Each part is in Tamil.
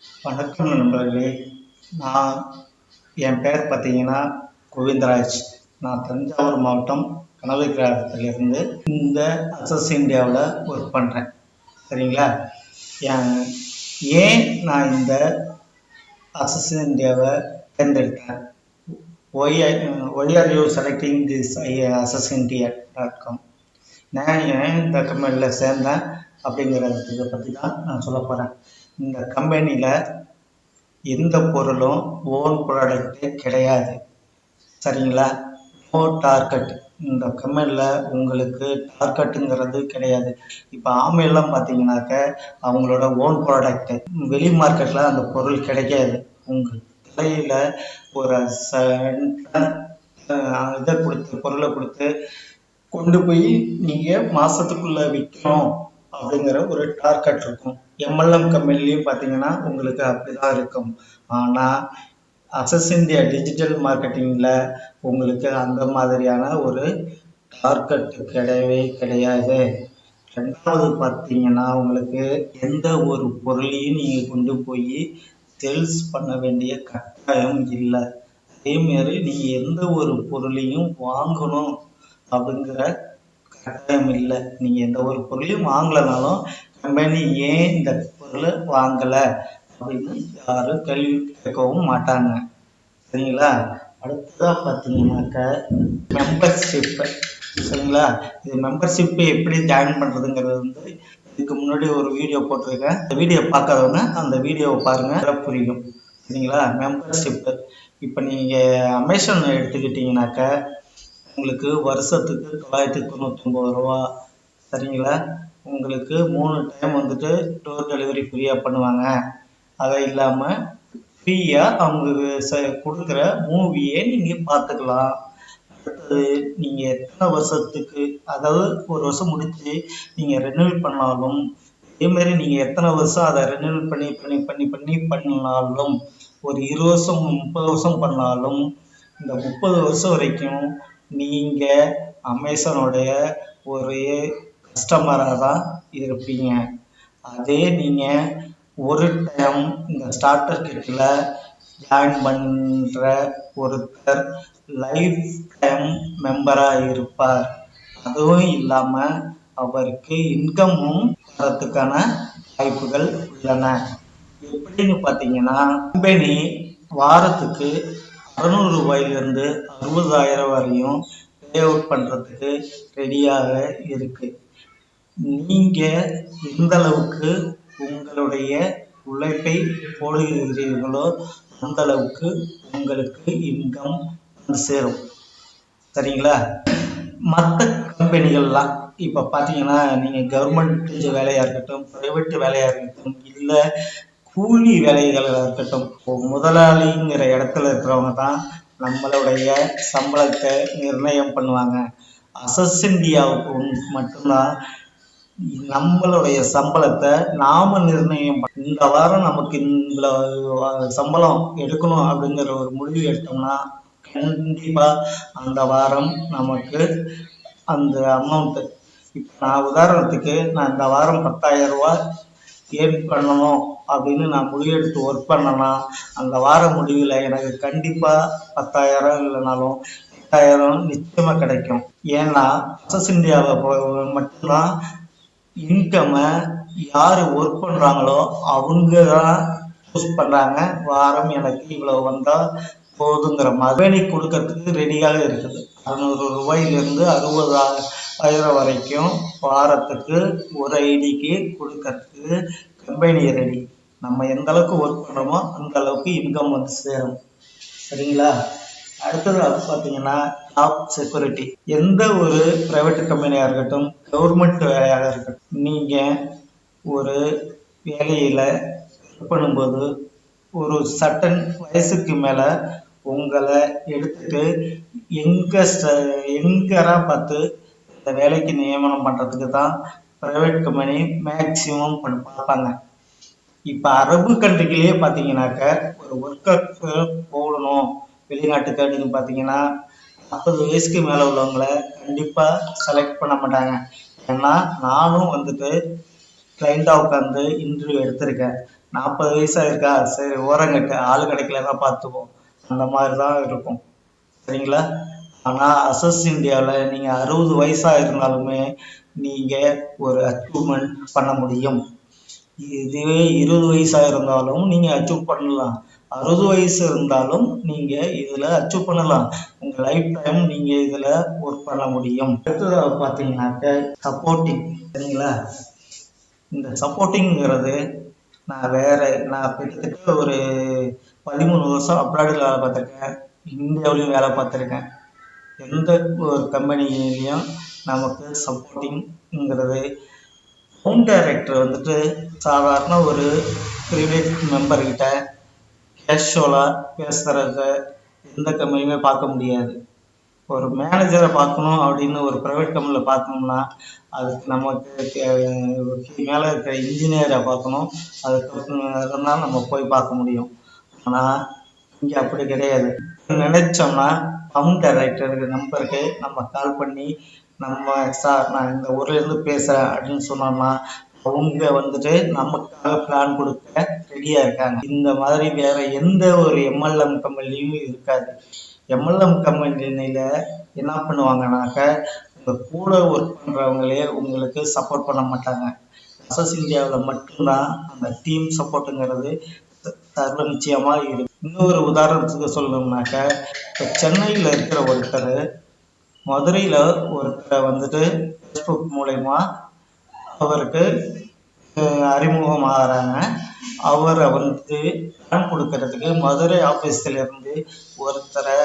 வணக்கம் நண்பர்களே. நான் என் பேர் பார்த்தீங்கன்னா கோவிந்தராஜ். நான் தஞ்சாவூர் மாவட்டம் கனவை கிராமத்திலிருந்து இந்த அசஸ் இந்தியாவில் ஒர்க் பண்ணுறேன் சரிங்களா? என் ஏன் நான் இந்த அசஸ் இந்தியாவை தேர்ந்தெடுத்தேன்? Why why are you selecting this I Asus India dot com நான் ஏன் இந்த கம்பெனியில் சேர்ந்தேன் அப்படிங்கிறத பற்றி தான் நான் சொல்ல போகிறேன் இந்த கம்பெனியில் எந்த பொருளும் ஓன் ப்ராடக்ட்டு கிடையாது. சரிங்களா? நோ டார்கெட் இந்த கம்பெனியில் உங்களுக்கு டார்கெட்டுங்கிறது கிடையாது. இப்போ ஆமையெல்லாம் பார்த்தீங்கன்னாக்க அவங்களோட ஓன் ப்ராடக்ட்டு வெளி மார்க்கெட்டில் அந்த பொருள் கிடைக்காது. உங்கள் தலையில் ஒரு இதை கொடுத்து பொருளை கொடுத்து கொண்டு போய் நீங்கள் மாதத்துக்குள்ளே விற்கணும் அப்படிங்கிற ஒரு டார்கெட் இருக்கும். எம்எல்எம் கம்பெனிலையும் பார்த்தீங்கன்னா உங்களுக்கு அப்படி தான் இருக்கும். ஆனால் அசஸ் இந்தியா டிஜிட்டல் மார்க்கெட்டிங்கில் உங்களுக்கு அந்த மாதிரியான ஒரு டார்கெட் கிடையவே கிடையாது. ரெண்டாவது பார்த்தீங்கன்னா உங்களுக்கு எந்த ஒரு பொருளையும் நீங்கள் கொண்டு போய் சேல்ஸ் பண்ண வேண்டிய கட்டாயம் இல்லை. அதேமாரி நீங்கள் எந்த ஒரு பொருளையும் வாங்கணும் அப்படிங்கிற கட்டாயம் இல்லை. நீங்கள் எந்த ஒரு பொருளையும் வாங்கலைனாலும் கம்பெனி ஏன் இந்த பொருளை வாங்கலை? அப்படின்னு யாரும் கேள்வி கேட்கவும் மாட்டாங்க. சரிங்களா? அடுத்ததாக பார்த்தீங்கன்னாக்க மெம்பர்ஷிப்பு சரிங்களா? இது மெம்பர்ஷிப்பு எப்படி ஜாயின் பண்ணுறதுங்கிறது வந்து இதுக்கு முன்னாடி ஒரு வீடியோ போட்டிருக்கேன். அந்த வீடியோ பார்க்காதவங்க அந்த வீடியோவை பாருங்கள் புரியும். சரிங்களா? மெம்பர்ஷிப்பு இப்போ நீங்கள் அமேசான் எடுத்துக்கிட்டிங்கனாக்க உங்களுக்கு வருஷத்துக்கு தொள்ளாயிரத்தி தொண்ணூற்றொம்பது ரூபா. சரிங்களா? உங்களுக்கு மூணு டைம் வந்துட்டு டோர் டெலிவரி ஃப்ரீயாக பண்ணுவாங்க. அது இல்லாமல் ஃப்ரீயாக அவங்க ச கொடுக்குற மூவியை நீங்கள் பார்த்துக்கலாம். அடுத்தது நீங்கள் எத்தனை வருஷத்துக்கு அதாவது ஒரு வருஷம் முடிச்சு நீங்கள் ரெனியூவல் பண்ணாலும் அதேமாரி நீங்கள் எத்தனை வருஷம் அதை ரெனியூவல் பண்ணி பண்ணி பண்ணி பண்ணி பண்ணாலும் ஒரு இருபது வருஷம் முப்பது வருஷம் பண்ணாலும் இந்த முப்பது வருஷம் வரைக்கும் நீங்கள் அமேசானோடைய ஒரு கஸ்டமராக தான் இருப்பீங்க. அதே நீங்கள் ஒரு டைம் இந்த ஸ்டார்டர் கிட்டில் ஜாயின் பண்ணுற ஒருத்தர் லைஃப் டைம் மெம்பராக இருப்பார். அதுவும் இல்லாமல் அவருக்கு இன்கமும் வரத்துக்கான வாய்ப்புகள் உள்ளன. எப்படின்னு பார்த்தீங்கன்னா கம்பெனி வாரத்துக்கு அறநூறு ரூபாயிலிருந்து அறுபதாயிரம் வரையும் பே அவுட் பண்ணுறதுக்கு ரெடியாக இருக்குது நீங்கள் எந்த அளவுக்கு உங்களுடைய உழைப்பை போடுகிறீர்களோ அந்த அளவுக்கு உங்களுக்கு இன்கம் வந்து சேரும். சரிங்களா? மற்ற கம்பெனிகள்லாம் இப்போ பார்த்தீங்கன்னா நீங்கள் கவர்மெண்ட் வேலையாக இருக்கட்டும் ப்ரைவேட் வேலையாக இருக்கட்டும் இல்லை கூலி வேலைகளாக இருக்கட்டும் முதலாளிங்கிற இடத்துல இருக்கிறவங்க தான் நம்மளுடைய சம்பளத்தை நிர்ணயம் பண்ணுவாங்க. அசஸ் இந்தியாவுக்கு மட்டும்தான் நம்மளுடைய சம்பளத்தை நாம நிர்ணயம் இந்த வாரம் நமக்கு இந்த சம்பளம் எடுக்கணும் அப்படிங்கிற ஒரு முடிவு எடுத்தோம்னா கண்டிப்பா அந்த வாரம் நமக்கு அந்த அமௌண்ட்டு இப்போ நான் உதாரணத்துக்கு நான் இந்த வாரம் பத்தாயிரம் ரூபாய் ஏன் பண்ணணும் அப்படின்னு நான் முடிவெடுத்து ஒர்க் பண்ணேன்னா அந்த வார முடிவில் எனக்கு கண்டிப்பாக பத்தாயிரம் இல்லைனாலும் எட்டாயிரம் நிச்சயமாக கிடைக்கும். ஏன்னா அசஸ் இந்தியாவை மட்டும்தான் இன்கம்மை யார் ஒர்க் பண்ணுறாங்களோ அவங்க தான் சூஸ் பண்ணுறாங்க வாரம் எனக்கு இவ்வளோ வந்தால் போதுங்கிற மாதிரி கொடுக்கறதுக்கு ரெடியாக இருக்குது. அறநூறு ரூபாயிலிருந்து அறுபதாயிரம் வரைக்கும் வாரத்துக்கு ஒரு ஐடிக்கு கொடுக்கறதுக்கு கம்பெனி ரெடி நம்ம எந்த அளவுக்கு ஒர்க் பண்ணுறோமோ அந்த அளவுக்கு இன்கம் வந்து சேரும். சரிங்களா? அடுத்தது அது பார்த்தீங்கன்னா ஜாப் செக்யூரிட்டி எந்த ஒரு ப்ரைவேட் கம்பெனியாக இருக்கட்டும் கவர்மெண்ட் வேலையாக இருக்கட்டும் நீங்கள் ஒரு வேலையில் பண்ணும்போது ஒரு சட்டன் வயசுக்கு மேலே உங்களை எடுத்துட்டு எங்கே எங்கரா பார்த்து இந்த வேலைக்கு நியமனம் பண்ணுறதுக்கு தான் ப்ரைவேட் கம்பெனி மேக்சிமம் பண்ண பார்ப்பாங்க. இப்போ அரபு கண்ட்ரிக்கிலேயே பார்த்தீங்கன்னாக்க ஒரு ஒர்க்கர் போகணும் வெளிநாட்டுக்கு அப்படின்னு பார்த்தீங்கன்னா நாற்பது வயசுக்கு மேலே உள்ளவங்களை கண்டிப்பாக செலக்ட் பண்ண மாட்டாங்க. ஏன்னா நானும் வந்துட்டு கிளைண்ட்டாக உட்காந்து இன்டர்வியூ எடுத்திருக்கேன். நாற்பது வயசா இருக்கா? சரி ஓரங்கட்டு ஆள் கிடைக்கலன்னா பார்த்துப்போம். அந்த மாதிரி தான் இருக்கும். சரிங்களா? ஆனால் அசஸ் இந்தியாவில் நீங்கள் அறுபது வயசாக இருந்தாலுமே நீங்கள் ஒரு அச்சீவ்மெண்ட் பண்ண முடியும். இதுவே இருபது வயசாக இருந்தாலும் நீங்கள் அச்சீவ் பண்ணலாம். அறுபது வயசு இருந்தாலும் நீங்கள் இதில் அச்சீவ் பண்ணலாம். உங்கள் லைஃப் டைம் நீங்கள் இதில் ஒர்க் பண்ண முடியும். அடுத்ததாக பார்த்தீங்கன்னாக்க சப்போர்ட்டிங் சரிங்களா? இந்த சப்போர்ட்டிங்கிறது நான் வேற நான் கிட்டத்தட்ட ஒரு பதிமூணு வருஷம் அப்ராடில் வேலை பார்த்துருக்கேன். இந்தியாவிலையும் வேலை பார்த்துருக்கேன். எந்த ஒரு கம்பெனிலையும் நமக்கு சப்போர்ட்டிங்கிறது ஹோம் டைரக்டர் வந்துட்டு சாதாரண ஒரு ப்ரைவேட் மெம்பர்கிட்ட கேஷுவலாக பேசுகிறத எந்த கம்பெனியுமே பார்க்க முடியாது. ஒரு மேனேஜரை பார்க்கணும் அப்படின்னு ஒரு ப்ரைவேட் கம்பெனியில் பார்த்தோம்னா அதுக்கு நமக்கு மேலே இருக்கிற இன்ஜினியரை பார்க்கணும். அதுக்கு தான் நம்ம போய் பார்க்க முடியும். ஆனால் இங்கே அப்படி கிடையாது. நினைச்சோம்னா ஹோம் டைரக்டருக்கு நம்பருக்கு நம்ம கால் பண்ணி நம்ம சார் நான் இந்த ஊர்லேருந்து பேசுகிறேன் அப்படின்னு சொன்னோம்னா அவங்க வந்துட்டு நமக்காக பிளான் கொடுக்க ரெடியாக இருக்காங்க. இந்த மாதிரி வேற எந்த ஒரு எம்எல்எம் கம்பெனிலையும் இருக்காது. எம்எல்எம் கம்பெனியில் என்ன பண்ணுவாங்கனாக்க உங்கள் கூட ஒர்க் பண்ணுறவங்களே உங்களுக்கு சப்போர்ட் பண்ண மாட்டாங்க. அசஸ் இந்தியாவில் மட்டும்தான் அந்த டீம் சப்போர்ட்டுங்கிறது சர்வ நிச்சயமாக இருக்கு. இன்னொரு உதாரணத்துக்கு சொல்லணும்னாக்க இப்போ சென்னையில் இருக்கிற ஒருத்தர் மதுரையில் ஒருத்தரை வந்துட்டு ஃபேஸ்புக் மூலயமா அவருக்கு அறிமுகம் ஆகிறாங்க அவரை வந்து பணம் கொடுக்கறதுக்கு மதுரை ஆஃபீஸ்லேருந்து ஒருத்தரை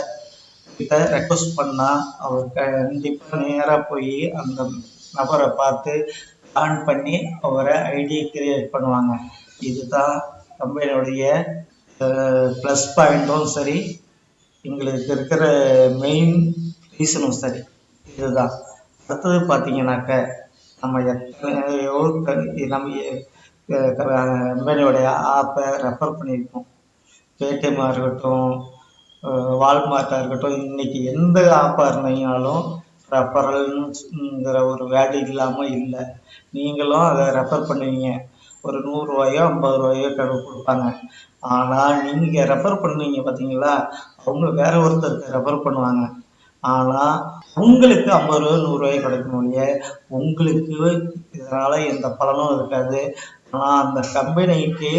கிட்ட ரெக்வஸ்ட் பண்ணால் அவர் கண்டிப்பாக நேராக போய் அந்த நபரை பார்த்து ஆன் பண்ணி அவரை ஐடி கிரியேட் பண்ணுவாங்க. இதுதான் கம்பெனியுடைய ப்ளஸ் பாயிண்ட்டும் சரி. எங்களுக்கு இருக்கிற மெயின் ரீசனும் சரி. இதுதான். அடுத்தது பார்த்தீங்கன்னாக்க நம்ம எத்தனையோ நம்ம கம்பெனியோடைய ஆப்பை ரெஃபர் பண்ணியிருக்கோம். பேடிஎம்மாக இருக்கட்டும் வால்மார்ட்டாக இருக்கட்டும் இன்றைக்கி எந்த ஆப்பாக இருந்தீங்கனாலும் ரெஃபரல்ங்கிற ஒரு வேல்யூ இல்லாமல் இல்லை. நீங்களும் அதை ரெஃபர் பண்ணுவீங்க. ஒரு நூறுரூவாயோ ஐம்பது ரூபாயோ கடவு கொடுப்பாங்க. ஆனால் நீங்கள் ரெஃபர் பண்ணுவீங்க பார்த்தீங்களா அவங்க வேற ஒருத்தருக்கு ரெஃபர் பண்ணுவாங்க. ஆனால் உங்களுக்கு ஐம்பது ரூபா நூறுரூவாய் கிடைக்கும் ஒழிய உங்களுக்கு இதனால் எந்த பலனும் இருக்காது. ஆனால் அந்த கம்பெனிக்கு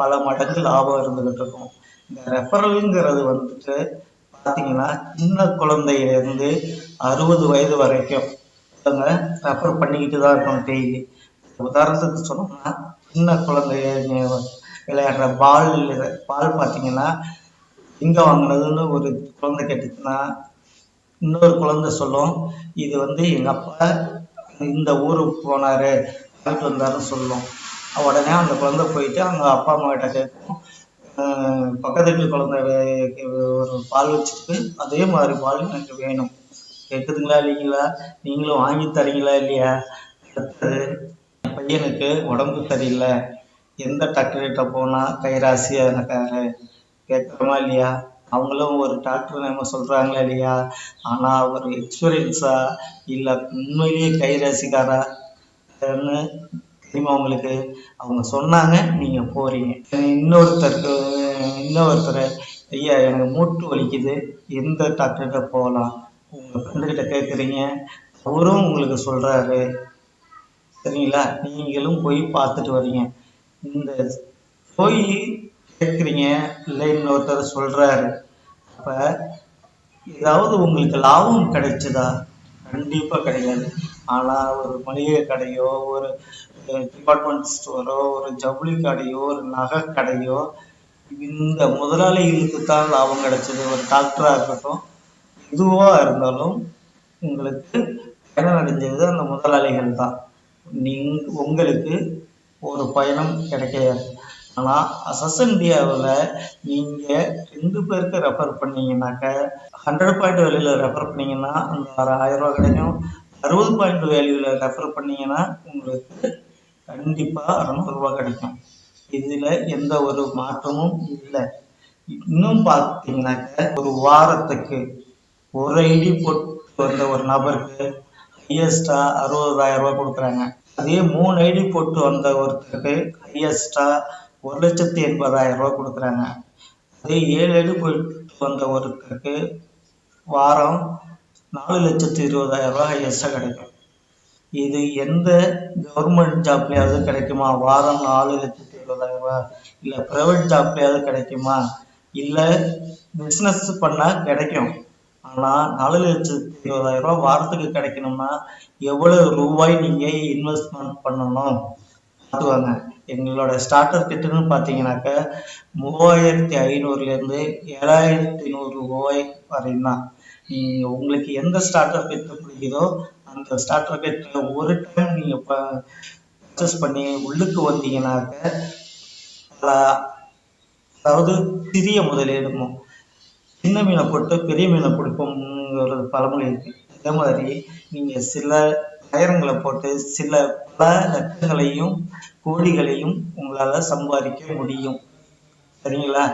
பல மடங்கு லாபம் இருந்துக்கிட்டு இருக்கும். இந்த ரெஃபரலுங்கிறது வந்துட்டு பார்த்தீங்கன்னா சின்ன குழந்தையிலேருந்து அறுபது வயது வரைக்கும் அவங்க ரெஃபர் பண்ணிக்கிட்டு தான் இருக்கணும் டெய்லி உதாரணத்துக்கு சொன்னோம்னா சின்ன குழந்தை விளையாடுற பால் பால் பார்த்தீங்கன்னா எங்கே வாங்கினதுன்னு ஒரு குழந்தை கேட்டுச்சுன்னா இன்னொரு குழந்தை சொல்லும் இது வந்து எங்கள் அப்பா இந்த ஊருக்கு போனார் வாங்கிட்டு வந்தாருன்னு சொல்லும். உடனே அந்த குழந்தை போயிட்டு அவங்க அப்பா அம்மா கிட்ட கேட்கும் பக்கத்து வீட்டு குழந்தை ஒரு பால் வச்சுருக்கு. அதே மாதிரி பால் எனக்கு வேணும். கேட்குதுங்களா இல்லைங்களா? நீங்களும் வாங்கி தரீங்களா இல்லையா? அடுத்தது என் பையனுக்கு உடம்பு சரியில்லை. எந்த டாக்டர்கிட்ட போனால் கைராசியாக இருக்காரு? கேட்குறோமா இல்லையா? அவங்களும் ஒரு டாக்டர் நம்ம சொல்கிறாங்களா இல்லையா? ஆனால் அவர் எக்ஸ்பீரியன்ஸா இல்லை உண்மையிலேயே கைராசிக்காரா தெரியுமா உங்களுக்கு? அவங்க சொன்னாங்க நீங்கள் போகிறீங்க இன்னொருத்தருக்கு இன்னொருத்தர் ஐயா எனக்கு மூட்டு வலிக்குது. எந்த டாக்டர்கிட்ட போகலாம்? உங்கள் ஃப்ரெண்டுக்கிட்ட கேட்குறீங்க அவரும் உங்களுக்கு சொல்கிறாரு சரிங்களா? நீங்களும் போய் பார்த்துட்டு வரீங்க. இந்த போய் கேட்குறீங்க இல்லை இன்னொருத்தர் சொல்கிறாரு அப்போ ஏதாவது உங்களுக்கு லாபம் கிடைச்சதா? கண்டிப்பாக கிடையாது. ஆனால் ஒரு மளிகை கடையோ ஒரு டிபார்ட்மெண்ட் ஸ்டோரோ ஒரு ஜவுளி கடையோ ஒரு நகை கடையோ இந்த முதலாளிகளுக்கு தான் லாபம் கிடைச்சது. ஒரு டாக்டராக இருக்கட்டும் எதுவாக இருந்தாலும் உங்களுக்கு பயணம் அடைஞ்சது அந்த முதலாளிகள் தான். நீங் உங்களுக்கு ஒரு பயணம் கிடைக்காது ஆனால் அசஸ் இந்தியாவில் நீங்கள் ரெண்டு பேருக்கு ரெஃபர் பண்ணீங்கன்னாக்க ஹண்ட்ரட் பாயிண்ட் வெளியில் ரெஃபர் பண்ணீங்கன்னா அந்த ஆற ஆயிரம் ரூபா கிடைக்கும். அறுபது பாயிண்ட் வேல்யூவில் ரெஃபர் பண்ணீங்கன்னா உங்களுக்கு கண்டிப்பாக அறநூறுபா கிடைக்கும். இதில் எந்த ஒரு மாற்றமும் இல்லை. இன்னும் பார்த்தீங்கன்னாக்க ஒரு வாரத்துக்கு ஒரு ஐடி போட்டு வந்த ஒரு நபருக்கு ஹையஸ்டா அறுபதாயிரம் ரூபாய் கொடுக்குறாங்க. அதே மூணு ஐடி போட்டு வந்த ஒருத்தருக்கு ஹையஸ்டா ஒரு லட்சத்தி எண்பதாயிரம் ரூபாய் கொடுக்குறாங்க. அதே ஏழு ஐடி போட்டு வந்த ஒருத்தருக்கு வாரம் நாலு லட்சத்து இருபதாயிரம் ரூபாய் ஹையஸ்டாக கிடைக்கும். இது எந்த கவர்மெண்ட் ஜாப்லேயாவது கிடைக்குமா? வாரம் நாலு லட்சத்து இருபதாயிரம் ரூபா இல்லை ப்ரைவேட் ஜாப்லேயாவது கிடைக்குமா? இல்லை பிஸ்னஸ் பண்ணால் கிடைக்கும். ஆனால் நாலு லட்சத்து இருபதாயிரம் ரூபா வாரத்துக்கு கிடைக்கணும்னா எவ்வளோ ரூபாய் நீங்கள் இன்வெஸ்ட்மெண்ட் பண்ணணும்? பார்த்துவாங்க எங்களோட ஸ்டார்டர் கிட்டுன்னு பார்த்தீங்கன்னாக்க மூவாயிரத்தி ஐநூறுலேருந்து ஏழாயிரத்தி நூறு ரூபாய் வரையும் தான் உங்களுக்கு எந்த ஸ்டார்டர் கிட்ட பிடிக்குதோ அந்த ஸ்டார்டர் கிட்ட ஒரு டைம் நீங்கள் பர்ச்சேஸ் பண்ணி உள்ளுக்கு வந்தீங்கன்னாக்க அதாவது சிறிய முதலீடுமோ சின்ன மீனை போட்டு பெரிய மீனை பிடிப்போம்ங்கிறது பழமொழி இருக்கு. அதே மாதிரி நீங்கள் சில ஆயிரங்களை போட்டு சில பல லட்சங்களையும் கோடிகளையும் உங்களால் சம்பாதிக்க முடியும். சரிங்களா?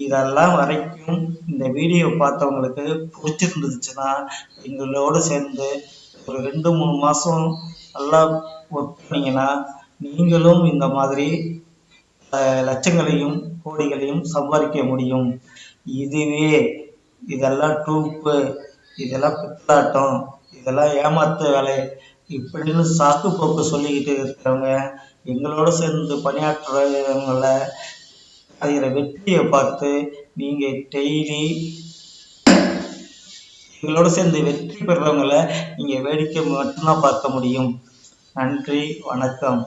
இதெல்லாம் வரைக்கும் இந்த வீடியோ பார்த்தவங்களுக்கு பிடிச்சிருந்துச்சுன்னா எங்களோடு சேர்ந்து ஒரு ரெண்டு மூணு மாதம் நல்லா ஒர்க் பண்ணிங்கன்னா நீங்களும் இந்த மாதிரி லட்சங்களையும் கோடிகளையும் சம்பாதிக்க முடியும். இதுவே இதெல்லாம் டூப்பு இதெல்லாம் பித்தாட்டம் இதெல்லாம் ஏமாத்து வேலை இப்படின்னு சாக்கு போக்கு சொல்லிக்கிட்டு இருக்கிறவங்க எங்களோட சேர்ந்து பணியாற்றுறவங்கள அடைகிற வெற்றியை பார்த்து நீங்கள் டெய்லி எங்களோட சேர்ந்து வெற்றி பெறுறவங்களை நீங்கள் வேடிக்கை மட்டும்தான் பார்க்க முடியும். நன்றி வணக்கம்.